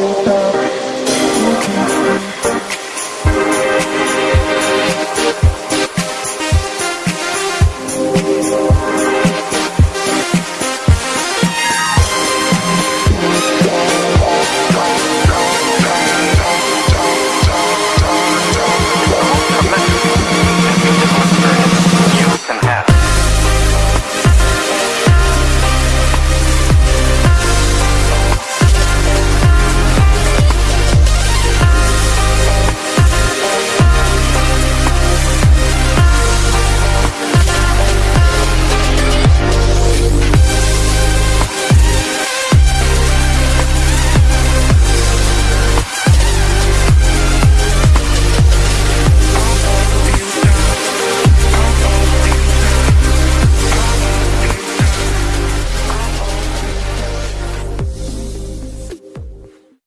stop.